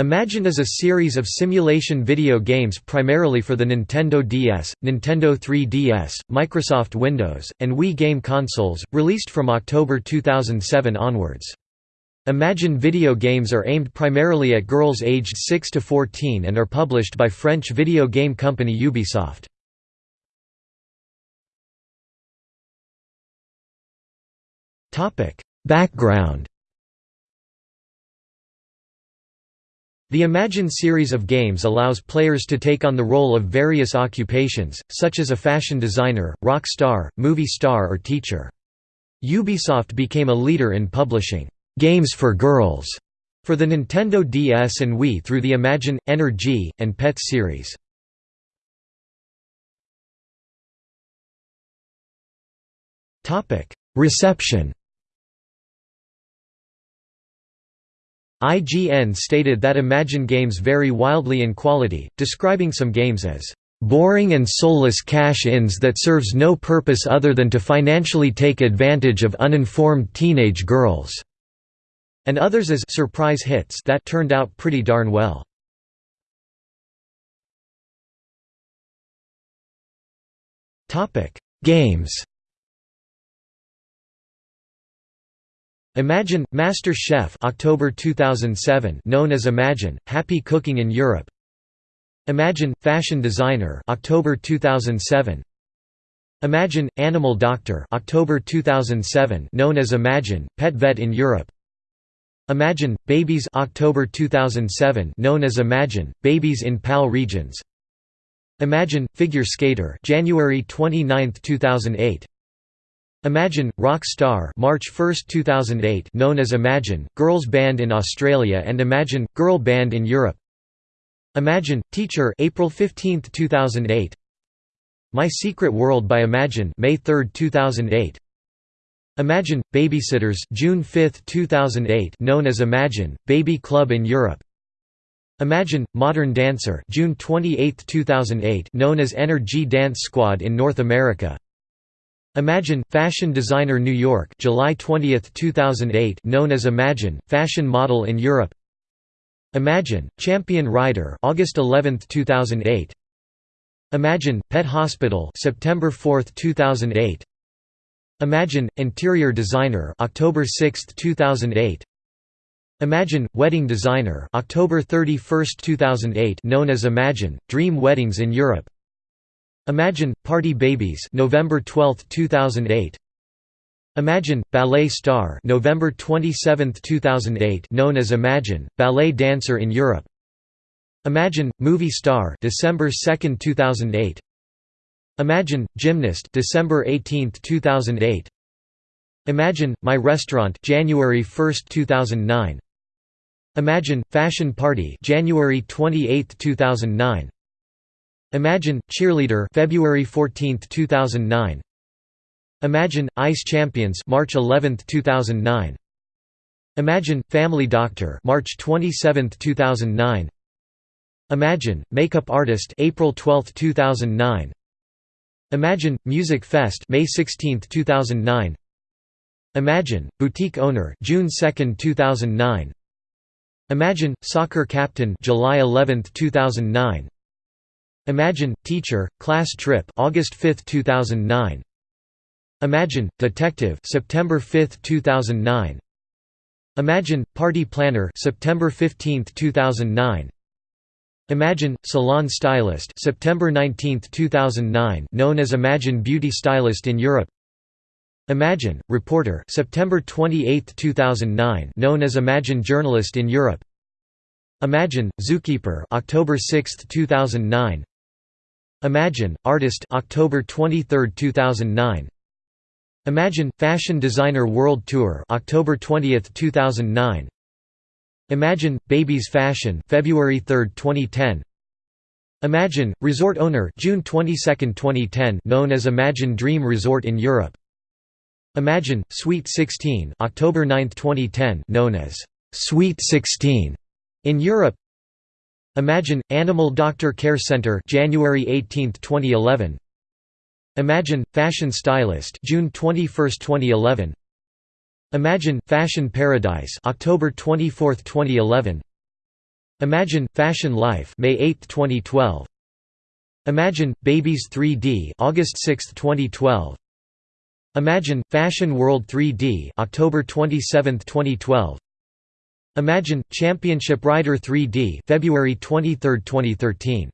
Imagine is a series of simulation video games primarily for the Nintendo DS, Nintendo 3DS, Microsoft Windows, and Wii game consoles, released from October 2007 onwards. Imagine video games are aimed primarily at girls aged 6 to 14 and are published by French video game company Ubisoft. Background The Imagine series of games allows players to take on the role of various occupations, such as a fashion designer, rock star, movie star or teacher. Ubisoft became a leader in publishing «games for girls» for the Nintendo DS and Wii through the Imagine, Energy, and Pets series. Reception IGN stated that Imagine games vary wildly in quality, describing some games as boring and soulless cash-ins that serves no purpose other than to financially take advantage of uninformed teenage girls", and others as surprise hits that turned out pretty darn well. Games Imagine Master Chef October 2007 known as Imagine Happy Cooking in Europe. Imagine Fashion Designer October 2007 Imagine Animal Doctor October 2007 known as Imagine Pet Vet in Europe. Imagine Babies October 2007 known as Imagine Babies in PAL regions. Imagine Figure Skater January 29, 2008 Imagine, Rock Star March 1, 2008 known as Imagine, girls band in Australia and Imagine, girl band in Europe. Imagine, Teacher April 15, 2008 My Secret World by Imagine May 3, 2008 Imagine, Babysitters June 5, 2008 known as Imagine, Baby Club in Europe. Imagine, Modern Dancer June 28, 2008 known as Energy Dance Squad in North America Imagine, Fashion Designer New York July 20, 2008 known as Imagine, Fashion Model in Europe. Imagine, Champion Rider August 11, 2008 Imagine, Pet Hospital September 4, 2008 Imagine, Interior Designer October 6, 2008 Imagine, Wedding Designer October 31, 2008 known as Imagine, Dream Weddings in Europe Imagine, Party Babies November 12, 2008 Imagine, Ballet Star November 27, 2008 known as Imagine, Ballet Dancer in Europe. Imagine, Movie Star December 2, 2008 Imagine, Gymnast December 18, 2008 Imagine, My Restaurant January 1, 2009 Imagine, Fashion Party January 28, 2009 Imagine Cheerleader February 14, 2009 Imagine Ice Champions March 11, 2009 Imagine Family Doctor March 27, 2009 Imagine Makeup Artist April 12, 2009 Imagine Music Fest May 16, 2009 Imagine Boutique Owner June 2, 2009 Imagine Soccer Captain July 11, 2009 Imagine, Teacher, Class Trip August 5, 2009. Imagine, Detective September 5, 2009. Imagine, Party Planner September 15, 2009. Imagine, Salon Stylist September 19, 2009 known as Imagine Beauty Stylist in Europe Imagine, Reporter September 28, 2009 known as Imagine Journalist in Europe Imagine, Zookeeper October 6, 2009 Imagine, Artist October 23, 2009 Imagine, Fashion Designer World Tour October 20, 2009 Imagine, Babies Fashion February 3, 2010 Imagine, Resort Owner June 22, 2010 known as Imagine Dream Resort in Europe. Imagine, Sweet 16 October 9, 2010 known as Sweet 16 in Europe Imagine, Animal Doctor Care Center January 18, 2011 Imagine, Fashion Stylist June 21, 2011 Imagine, Fashion Paradise October 24, 2011 Imagine Fashion Life May 8, 2012 Imagine Babies 3D August 6, 2012 Imagine Fashion World 3D October 27, 2012 Imagine Championship Rider 3D February 23, 2013